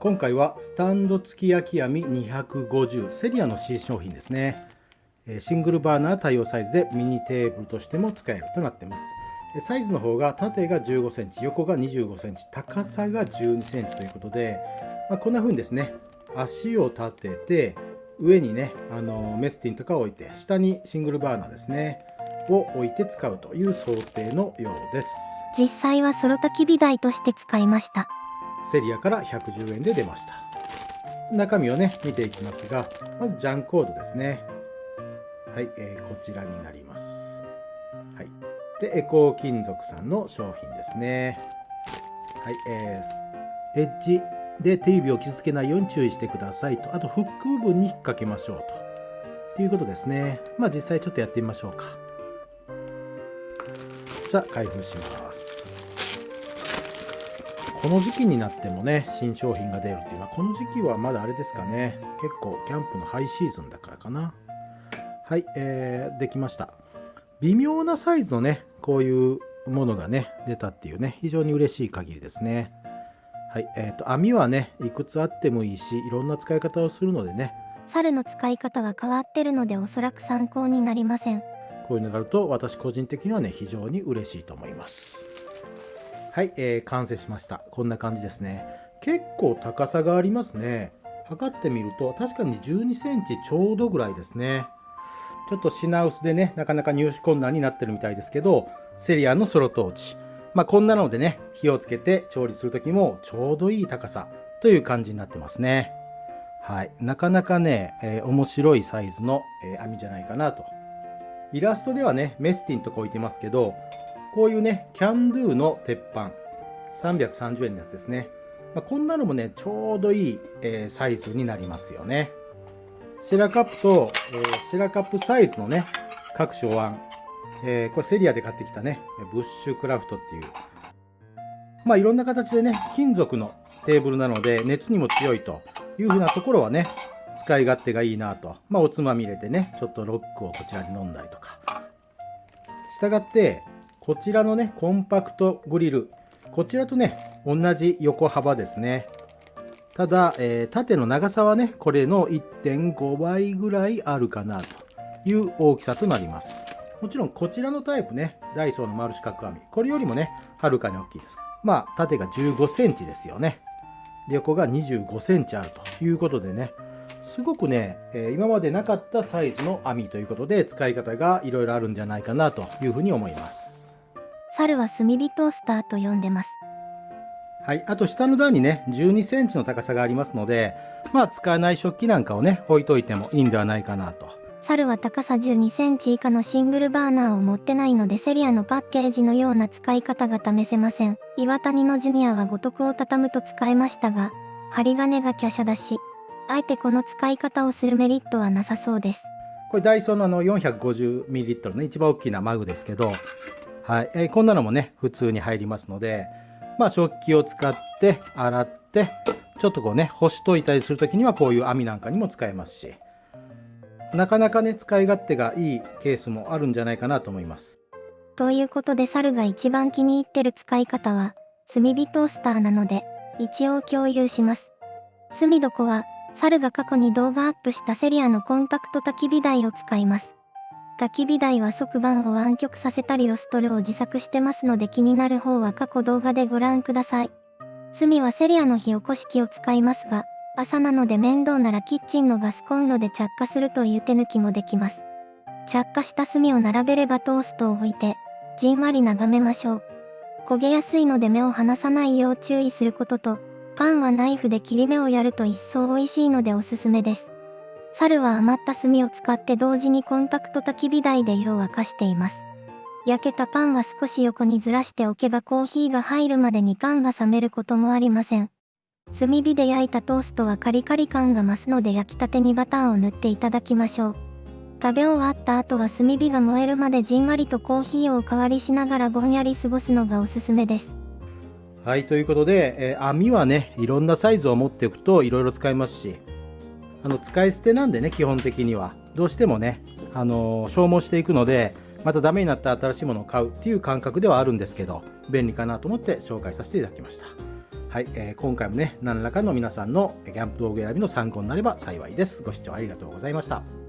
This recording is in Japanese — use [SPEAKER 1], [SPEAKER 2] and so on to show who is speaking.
[SPEAKER 1] 今回はスタンド付き焼き網250セリアの新商品ですね。シングルバーナー対応サイズでミニテーブルとしても使えるとなっています。サイズの方が縦が15センチ横が25センチ高さが12センチということで、まあ、こんな風にですね足を立てて上にねあのメスティンとかを置いて下にシングルバーナーですねを置いて使うという想定のようです。
[SPEAKER 2] 実際はソロ焚き火台として使いました。
[SPEAKER 1] セリアから110円で出ました。中身をね見ていきますがまずジャンコードですね。はい、えー、こちらになります。はい。でエコー金属さんの商品ですね。はいえー、エッジで手指を傷つけないように注意してくださいと。あとフック部分に引っ掛けましょうと。ということですね。まあ実際ちょっとやってみましょうか。じゃあ開封します。この時期になってもね新商品が出るっていうのはこの時期はまだあれですかね。結構キャンプのハイシーズンだからかな。はいえー、できました。微妙なサイズのねこういうものがね出たっていうね非常に嬉しい限りですね。はいえーと、網はねいくつあってもいいしいろんな使い方をするのでね。
[SPEAKER 2] 猿の使い方は変わってるのでおそらく参考になりません。
[SPEAKER 1] こういうのがあると私個人的にはね非常に嬉しいと思いますはい、えー、完成しました。こんな感じですね。結構高さがありますね。測ってみると確かに12センチちょうどぐらいですね。ちょっと品薄でねなかなか入手困難になってるみたいですけどセリアのソロトーチ。まあこんなのでね火をつけて調理する時もちょうどいい高さという感じになってますね。はい。なかなかね、えー、面白いサイズの、えー、網じゃないかなと。イラストではね、メスティンとこう言ってますけど、こういうね、キャンドゥの鉄板、330円のやつですね。まあ、こんなのもね、ちょうどいい、えー、サイズになりますよね。シェラカップと、えー、シェラカップサイズのね、各種お椀。えー、これセリアで買ってきたね、ブッシュクラフトっていう。まあいろんな形でね、金属のテーブルなので熱にも強いというふうなところはね、使い勝手がいいなと。まあ、おつまみ入れてね、ちょっとロックをこちらに飲んだりとか。したがって、こちらのね、コンパクトグリル。こちらとね、同じ横幅ですね。ただ、えー、縦の長さはね、これの1.5倍ぐらいあるかなという大きさとなります。もちろんこちらのタイプね、ダイソーの丸四角網。これよりもね、はるかに大きいです。まあ、縦が15センチですよね。横が25センチあるということでね、すごくね、え今までなかったサイズの網ということで使い方がいろいろあるんじゃないかなというふうに思います。
[SPEAKER 2] 猿は炭火トースターと呼んでます。
[SPEAKER 1] はい。あと下の段にね、12センチの高さがありますので、まあ使わない食器なんかをね、置いといてもいいんではないかなと。
[SPEAKER 2] 猿は高さ12センチ以下のシングルバーナーを持ってないのでセリアのパッケージのような使い方が試せません。岩谷のジュニアは五徳を畳むと使えましたが、針金が華奢だし、あえてこの使い方をするメリットはなさそうです。
[SPEAKER 1] これダイソーのあの 450ml の一番大きなマグですけど、はい。えー、こんなのもね、普通に入りますので、まあ食器を使って洗って、ちょっとこうね、干しといたりするときにはこういう網なんかにも使えますし、なかなかね、使い勝手がいいケースもあるんじゃないかなと思います。
[SPEAKER 2] ということで、猿が一番気に入ってる使い方は、炭火トースターなので、一応共有します。炭床は、猿が過去に動画アップしたセリアのコンパクト焚き火台を使います。焚き火台は側板を湾曲させたりロストルを自作してますので気になる方は過去動画でご覧ください。炭はセリアの火起こし器を使いますが、朝なので面倒ならキッチンのガスコンロで着火するという手抜きもできます。着火した炭を並べればトーストを置いて、じんわり眺めましょう。焦げやすいので目を離さないよう注意することと、パンはナイフで切り目をやると一層美味しいのでおすすめです。猿は余った炭を使って同時にコンパクト焚き火台で湯を沸かしています。焼けたパンは少し横にずらしておけばコーヒーが入るまでにパンが冷めることもありません。炭火で焼いたトーストはカリカリ感が増すので焼きたてにバターを塗っていただきましょう。食べ終わった後は炭火が燃えるまでじんわりとコーヒーをおかわりしながらぼんやり過ごすのがおすすめです。
[SPEAKER 1] はい、ということで、えー、網はね、いろんなサイズを持っておくといろいろ使えますし、あの、使い捨てなんでね、基本的には。どうしてもね、あの、消耗していくので、またダメになった新しいものを買うっていう感覚ではあるんですけど、便利かなと思って紹介させていただきました。はい、えー今回もね、何らかの皆さんのキャンプ道具選びの参考になれば幸いです。ご視聴ありがとうございました。